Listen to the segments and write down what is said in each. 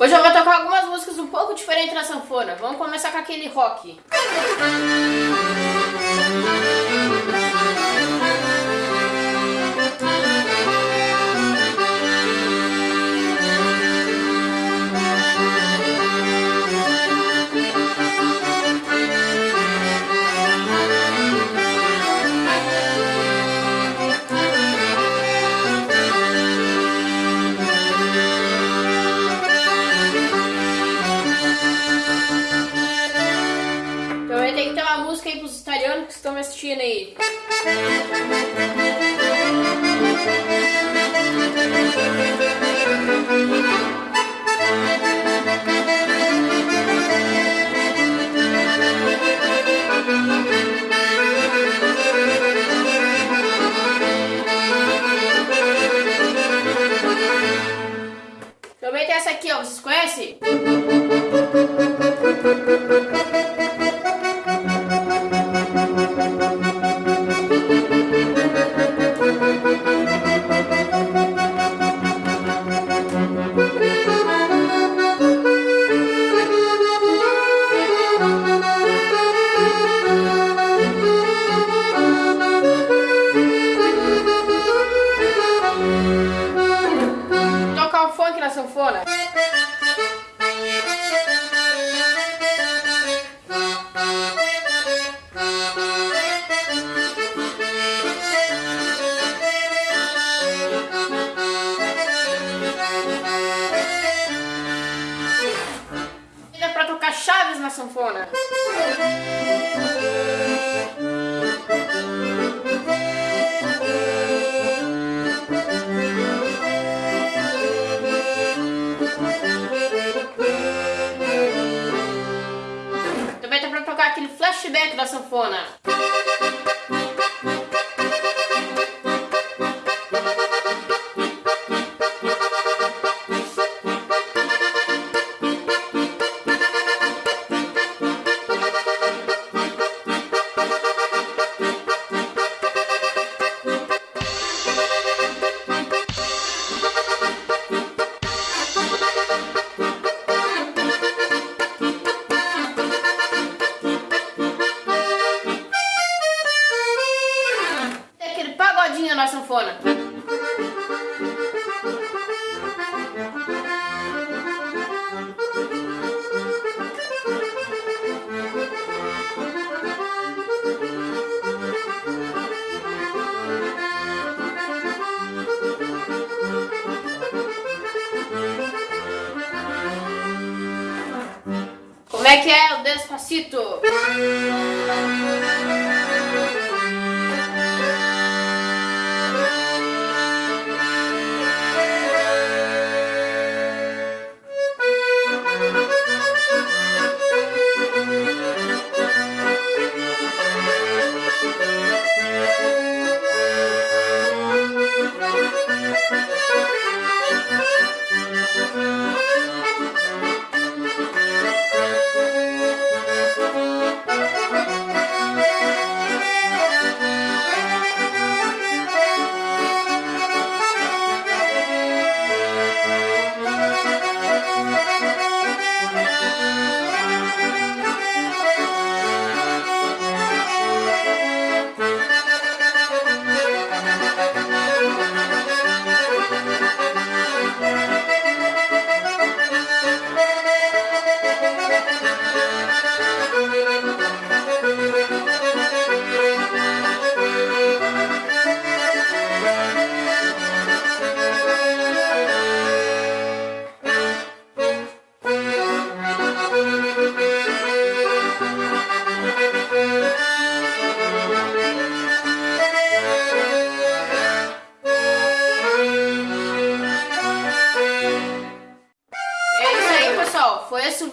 Hoje eu vou tocar algumas músicas um pouco diferentes na sanfona. Vamos começar com aquele rock. Ter uma música aí pros italianos que estão me assistindo aí. Também Na sanfona. Pra tocar chaves na sanfona. Flashback da sanfona. Pagodinho na sanfona. Como é que é o Despacito?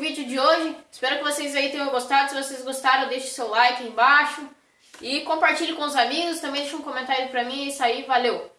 Vídeo de hoje. Espero que vocês aí tenham gostado. Se vocês gostaram, deixe seu like aí embaixo. E compartilhe com os amigos. Também deixe um comentário pra mim. É isso aí. Valeu!